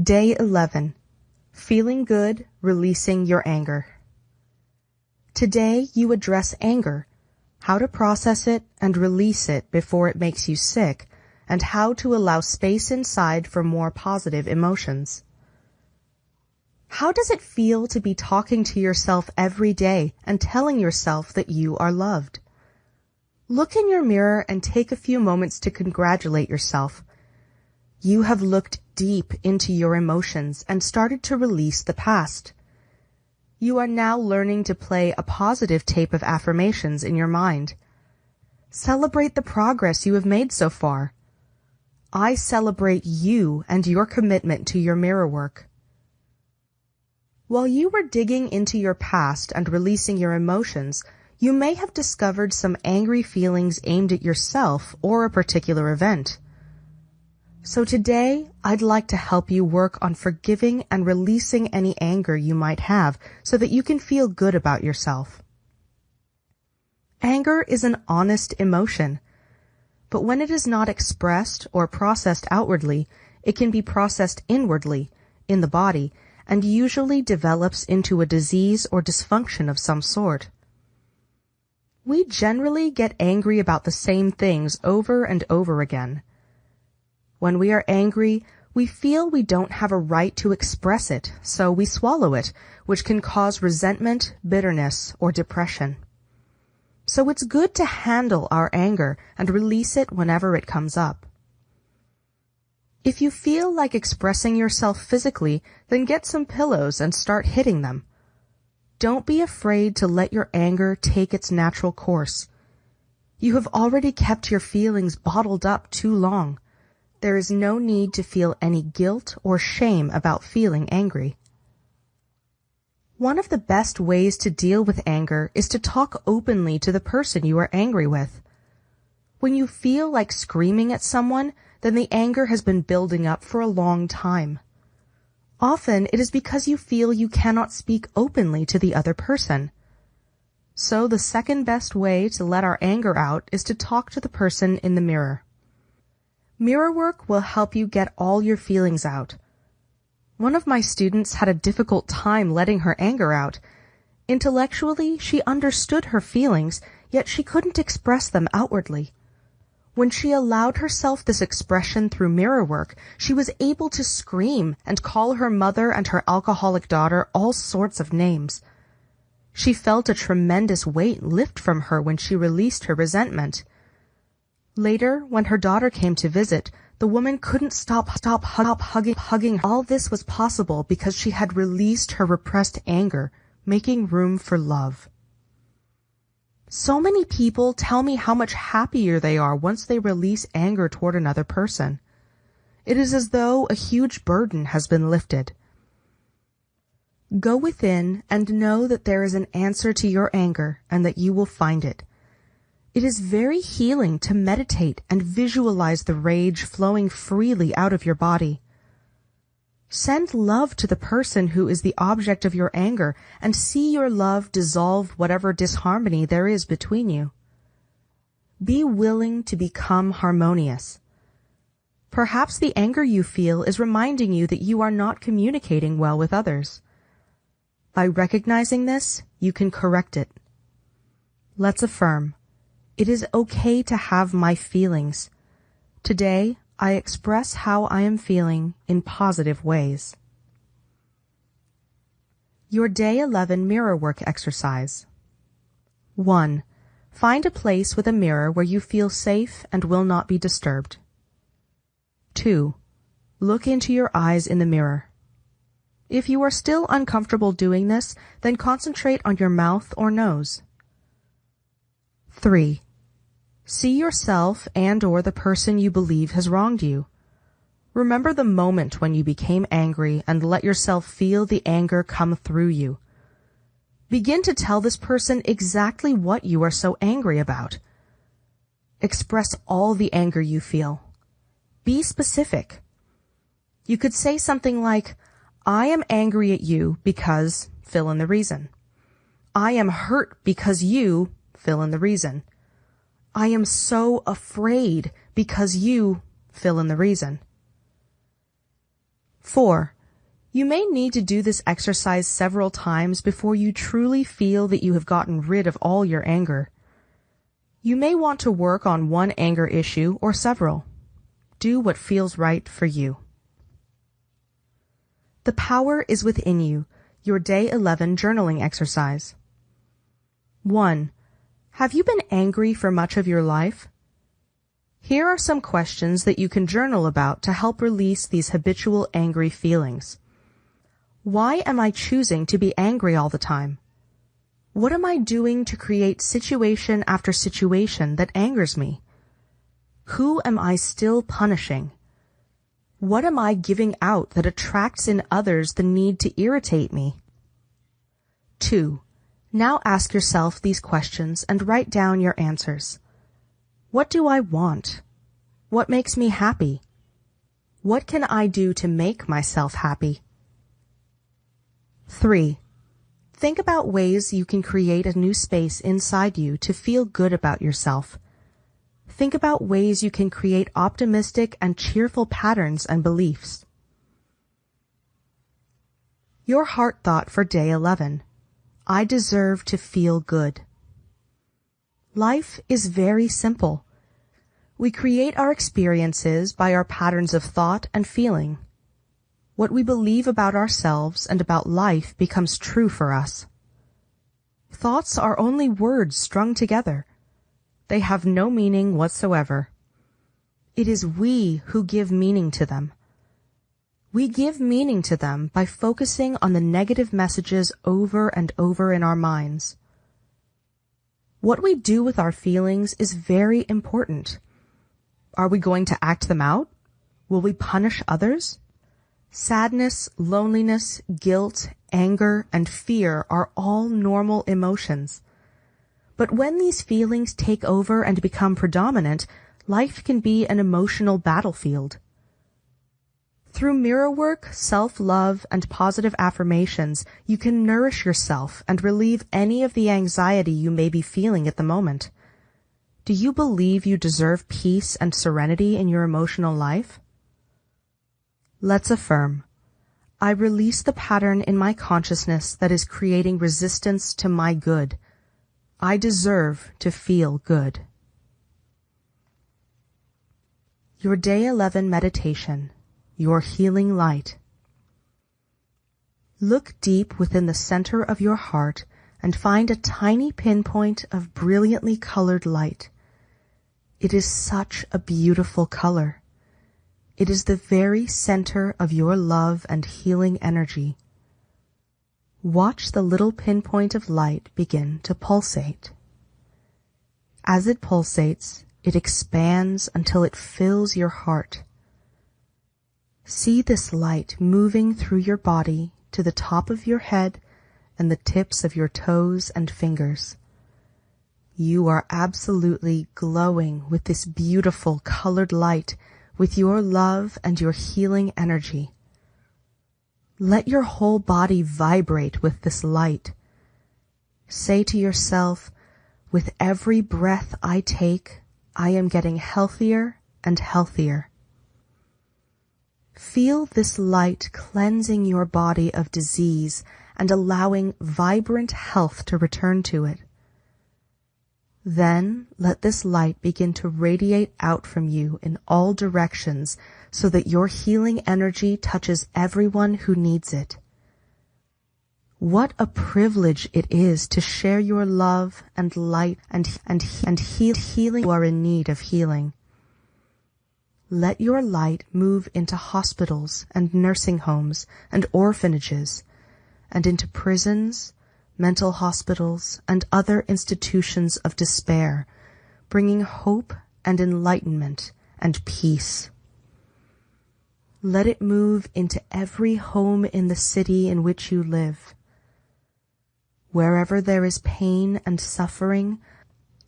Day 11. Feeling good, releasing your anger. Today you address anger, how to process it and release it before it makes you sick, and how to allow space inside for more positive emotions. How does it feel to be talking to yourself every day and telling yourself that you are loved? Look in your mirror and take a few moments to congratulate yourself. You have looked deep into your emotions and started to release the past. You are now learning to play a positive tape of affirmations in your mind. Celebrate the progress you have made so far. I celebrate you and your commitment to your mirror work. While you were digging into your past and releasing your emotions, you may have discovered some angry feelings aimed at yourself or a particular event. So today, I'd like to help you work on forgiving and releasing any anger you might have so that you can feel good about yourself. Anger is an honest emotion, but when it is not expressed or processed outwardly, it can be processed inwardly, in the body, and usually develops into a disease or dysfunction of some sort. We generally get angry about the same things over and over again. When we are angry, we feel we don't have a right to express it, so we swallow it, which can cause resentment, bitterness, or depression. So it's good to handle our anger and release it whenever it comes up. If you feel like expressing yourself physically, then get some pillows and start hitting them. Don't be afraid to let your anger take its natural course. You have already kept your feelings bottled up too long. There is no need to feel any guilt or shame about feeling angry. One of the best ways to deal with anger is to talk openly to the person you are angry with. When you feel like screaming at someone, then the anger has been building up for a long time. Often it is because you feel you cannot speak openly to the other person. So the second best way to let our anger out is to talk to the person in the mirror. Mirror work will help you get all your feelings out. One of my students had a difficult time letting her anger out. Intellectually, she understood her feelings, yet she couldn't express them outwardly. When she allowed herself this expression through mirror work, she was able to scream and call her mother and her alcoholic daughter all sorts of names. She felt a tremendous weight lift from her when she released her resentment. Later, when her daughter came to visit, the woman couldn't stop stop stop hugging hugging. All this was possible because she had released her repressed anger, making room for love. So many people tell me how much happier they are once they release anger toward another person. It is as though a huge burden has been lifted. Go within and know that there is an answer to your anger and that you will find it. It is very healing to meditate and visualize the rage flowing freely out of your body. Send love to the person who is the object of your anger and see your love dissolve whatever disharmony there is between you. Be willing to become harmonious. Perhaps the anger you feel is reminding you that you are not communicating well with others. By recognizing this, you can correct it. Let's affirm. It is okay to have my feelings. Today, I express how I am feeling in positive ways. Your Day 11 Mirror Work Exercise 1. Find a place with a mirror where you feel safe and will not be disturbed. 2. Look into your eyes in the mirror. If you are still uncomfortable doing this, then concentrate on your mouth or nose. 3. See yourself and or the person you believe has wronged you. Remember the moment when you became angry and let yourself feel the anger come through you. Begin to tell this person exactly what you are so angry about. Express all the anger you feel. Be specific. You could say something like, I am angry at you because fill in the reason. I am hurt because you fill in the reason. I am so afraid because you fill in the reason. 4. You may need to do this exercise several times before you truly feel that you have gotten rid of all your anger. You may want to work on one anger issue or several. Do what feels right for you. The power is within you. Your day 11 journaling exercise. 1. Have you been angry for much of your life? Here are some questions that you can journal about to help release these habitual angry feelings. Why am I choosing to be angry all the time? What am I doing to create situation after situation that angers me? Who am I still punishing? What am I giving out that attracts in others the need to irritate me? 2. Now ask yourself these questions and write down your answers. What do I want? What makes me happy? What can I do to make myself happy? 3. Think about ways you can create a new space inside you to feel good about yourself. Think about ways you can create optimistic and cheerful patterns and beliefs. Your heart thought for day 11. I deserve to feel good. Life is very simple. We create our experiences by our patterns of thought and feeling. What we believe about ourselves and about life becomes true for us. Thoughts are only words strung together. They have no meaning whatsoever. It is we who give meaning to them. We give meaning to them by focusing on the negative messages over and over in our minds. What we do with our feelings is very important. Are we going to act them out? Will we punish others? Sadness, loneliness, guilt, anger, and fear are all normal emotions. But when these feelings take over and become predominant, life can be an emotional battlefield. Through mirror work, self-love, and positive affirmations, you can nourish yourself and relieve any of the anxiety you may be feeling at the moment. Do you believe you deserve peace and serenity in your emotional life? Let's affirm. I release the pattern in my consciousness that is creating resistance to my good. I deserve to feel good. Your Day 11 Meditation, Your Healing Light. Look deep within the center of your heart and find a tiny pinpoint of brilliantly colored light. It is such a beautiful color. It is the very center of your love and healing energy. Watch the little pinpoint of light begin to pulsate. As it pulsates, it expands until it fills your heart. See this light moving through your body to the top of your head and the tips of your toes and fingers. You are absolutely glowing with this beautiful colored light with your love and your healing energy. Let your whole body vibrate with this light. Say to yourself, with every breath I take, I am getting healthier and healthier. Feel this light cleansing your body of disease and allowing vibrant health to return to it. Then let this light begin to radiate out from you in all directions so that your healing energy touches everyone who needs it. What a privilege it is to share your love and light and, and, and heal, healing who are in need of healing. Let your light move into hospitals and nursing homes and orphanages and into prisons mental hospitals, and other institutions of despair, bringing hope and enlightenment and peace. Let it move into every home in the city in which you live. Wherever there is pain and suffering,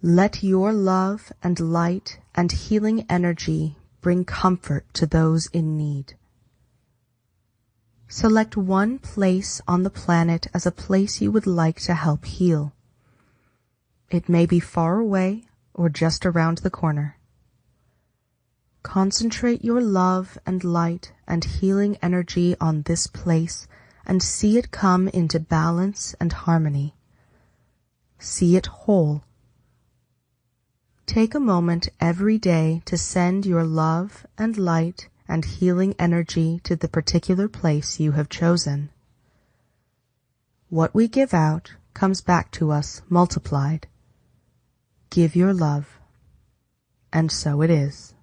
let your love and light and healing energy bring comfort to those in need. Select one place on the planet as a place you would like to help heal. It may be far away or just around the corner. Concentrate your love and light and healing energy on this place and see it come into balance and harmony. See it whole. Take a moment every day to send your love and light and healing energy to the particular place you have chosen. What we give out comes back to us multiplied. Give your love. And so it is.